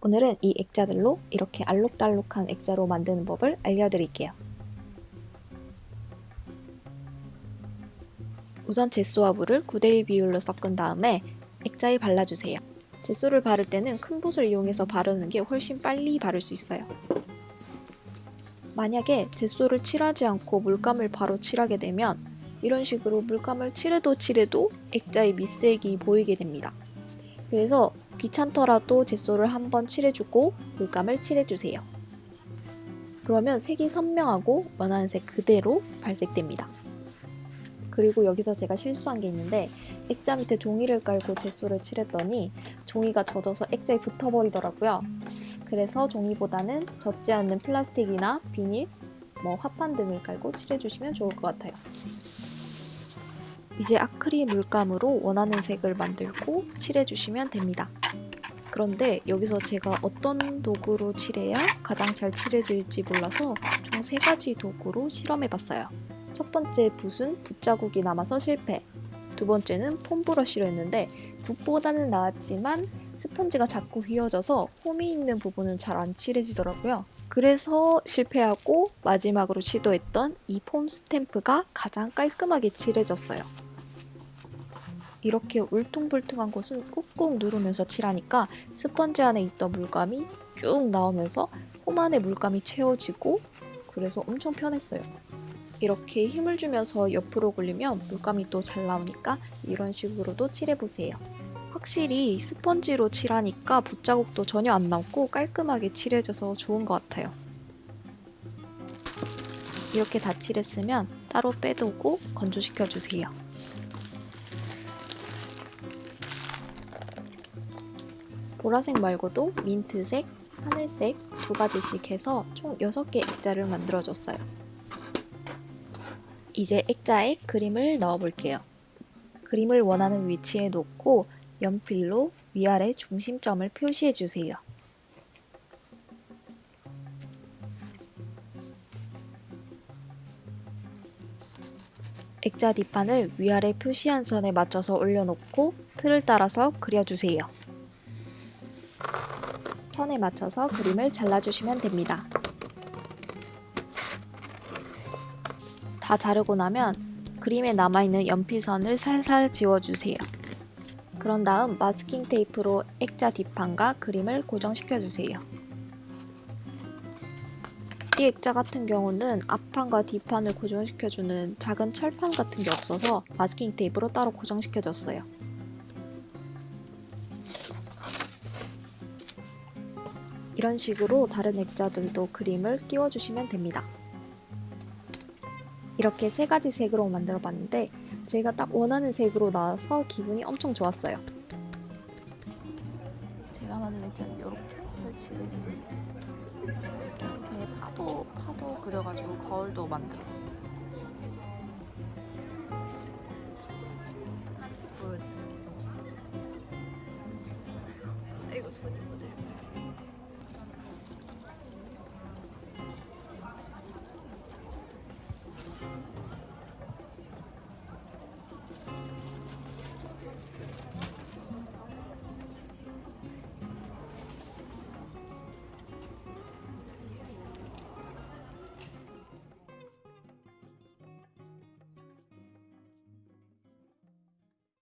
오늘은 이 액자들로 이렇게 알록달록한 액자로 만드는 법을 알려드릴게요. 우선 젯소와 물을 9대1 비율로 섞은 다음에 액자에 발라주세요. 젯소를 바를 때는 큰 붓을 이용해서 바르는 게 훨씬 빨리 바를 수 있어요. 만약에 젯소를 칠하지 않고 물감을 바로 칠하게 되면 이런 식으로 물감을 칠해도 칠해도 액자의 밑색이 보이게 됩니다. 그래서 귀찮더라도 젯소를 한번 칠해주고 물감을 칠해주세요. 그러면 색이 선명하고 원하는 색 그대로 발색됩니다. 그리고 여기서 제가 실수한 게 있는데 액자 밑에 종이를 깔고 젯소를 칠했더니 종이가 젖어서 액자에 붙어버리더라고요. 그래서 종이보다는 젖지 않는 플라스틱이나 비닐, 뭐 화판 등을 깔고 칠해주시면 좋을 것 같아요. 이제 아크릴 물감으로 원하는 색을 만들고 칠해주시면 됩니다. 그런데 여기서 제가 어떤 도구로 칠해야 가장 잘 칠해질지 몰라서 총 세 가지 도구로 실험해봤어요. 첫 번째 붓은 붓자국이 남아서 실패. 두 번째는 폼 브러쉬로 했는데 붓보다는 나았지만 스펀지가 자꾸 휘어져서 홈이 있는 부분은 잘 안 칠해지더라고요. 그래서 실패하고 마지막으로 시도했던 이 폼 스탬프가 가장 깔끔하게 칠해졌어요. 이렇게 울퉁불퉁한 곳은 꾹꾹 누르면서 칠하니까 스펀지 안에 있던 물감이 쭉 나오면서 홈 안에 물감이 채워지고 그래서 엄청 편했어요. 이렇게 힘을 주면서 옆으로 굴리면 물감이 또 잘 나오니까 이런 식으로도 칠해보세요. 확실히 스펀지로 칠하니까 붓자국도 전혀 안 나고 깔끔하게 칠해져서 좋은 것 같아요. 이렇게 다 칠했으면 따로 빼두고 건조시켜주세요. 보라색 말고도 민트색, 하늘색 두 가지씩 해서 총 6개 액자를 만들어줬어요. 이제 액자에 그림을 넣어볼게요. 그림을 원하는 위치에 놓고 연필로 위아래 중심점을 표시해주세요. 액자 뒷판을 위아래 표시한 선에 맞춰서 올려놓고 틀을 따라서 그려주세요. 선에 맞춰서 그림을 잘라주시면 됩니다. 다 자르고 나면 그림에 남아있는 연필선을 살살 지워주세요. 그런 다음 마스킹 테이프로 액자 뒷판과 그림을 고정시켜주세요. 이 액자 같은 경우는 앞판과 뒷판을 고정시켜주는 작은 철판 같은 게 없어서 마스킹 테이프로 따로 고정시켜줬어요. 이런 식으로 다른 액자들도 그림을 끼워주시면 됩니다. 이렇게 세 가지 색으로 만들어 봤는데 제가 딱 원하는 색으로 나와서 기분이 엄청 좋았어요. 제가 만든 액자는 이렇게 설치를 했습니다. 이렇게 파도 파도 그려가지고 거울도 만들었어요. 이거 손이.